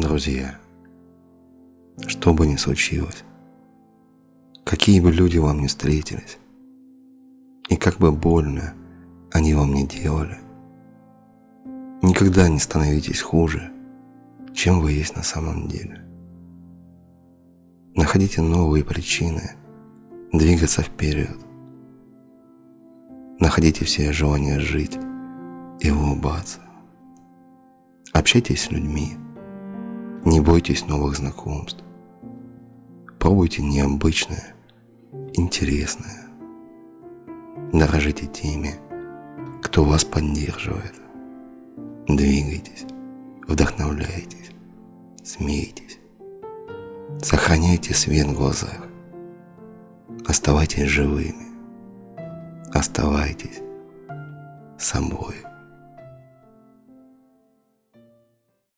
Друзья, что бы ни случилось, какие бы люди вам ни встретились, и как бы больно они вам не делали, никогда не становитесь хуже, чем вы есть на самом деле. Находите новые причины двигаться вперед. Находите все желание жить и улыбаться. Общайтесь с людьми. Бойтесь новых знакомств. Пробуйте необычное, интересное. Дорожите теми, кто вас поддерживает. Двигайтесь, вдохновляйтесь, смейтесь. Сохраняйте свет в глазах. Оставайтесь живыми. Оставайтесь собой.